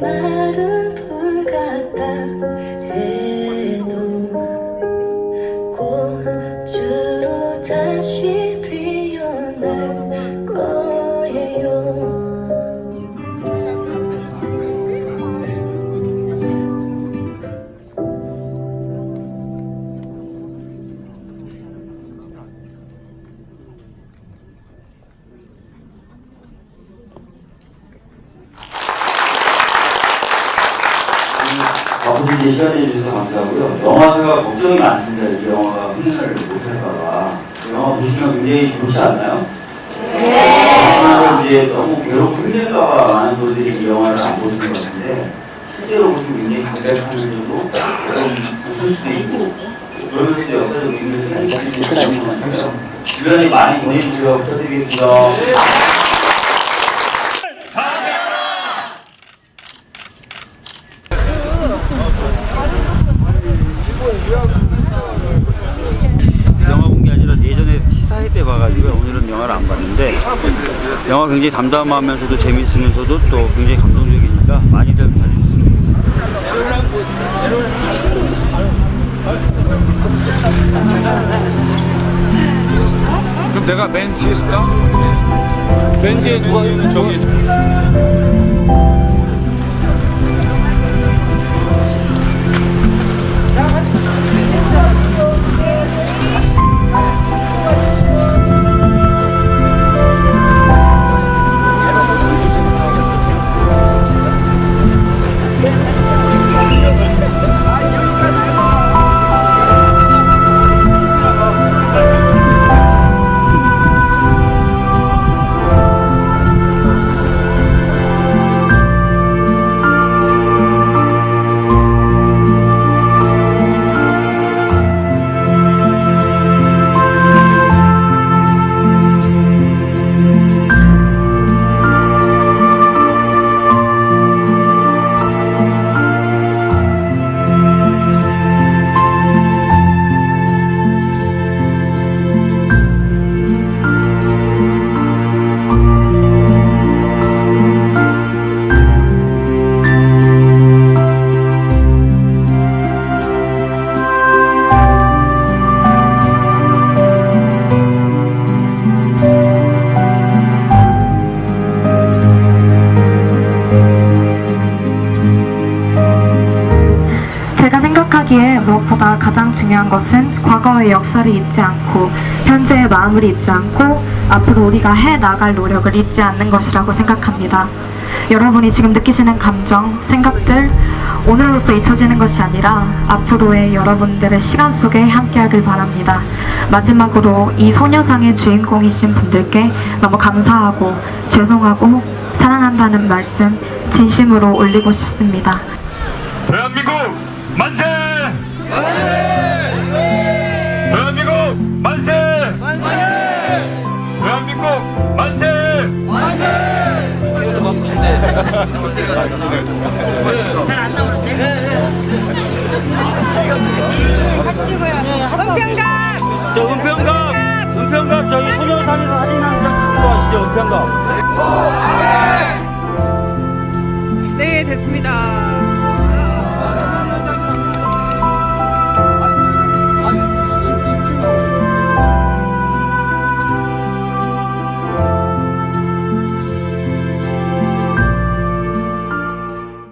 마른 불 같다 바쁘신데 시간 내 주셔서 감사하고요. 영화가 걱정이 많습니다. 이 영화가 흥행을 못할까봐. 영화 보시면 굉장히 좋지 않나요? 네. 이제 너무 괴롭고 힘들까봐 많은 분들이 이 영화를 안 보시는 것 같은데 실제로 보시면 굉장히 담백하면서도 좀 웃을 수도 있고 그러면서 역사적 의미에서 있는 것 같아요. 주변에 많이 보내주세요. 부탁드리겠습니다. 영화 본 게 아니라 예전에 시사회 때 봐가지고 오늘은 영화를 안 봤는데 영화 굉장히 담담하면서도 재밌으면서도 또 굉장히 감동적이니까 많이들 봐주셨으면 좋겠습니다. 그럼 내가 맨 뒤에 있을까? 맨 뒤에 누가 저기 무엇보다 가장 중요한 것은 과거의 역사를 잊지 않고 현재의 마음을 잊지 않고 앞으로 우리가 해 나갈 노력을 잊지 않는 것이라고 생각합니다. 여러분이 지금 느끼시는 감정, 생각들 오늘로서 잊혀지는 것이 아니라 앞으로의 여러분들의 시간 속에 함께하길 바랍니다. 마지막으로 이 소녀상의 주인공이신 분들께 너무 감사하고 죄송하고 사랑한다는 말씀 진심으로 올리고 싶습니다. 대한민국 만세! 대한민국 만세! 대한민국 만세! 은평갑! 저 은평갑! 은평갑 저희 소녀상에서 사진 한 장 찍는 거 아시죠? 은평갑. 네, 됐습니다.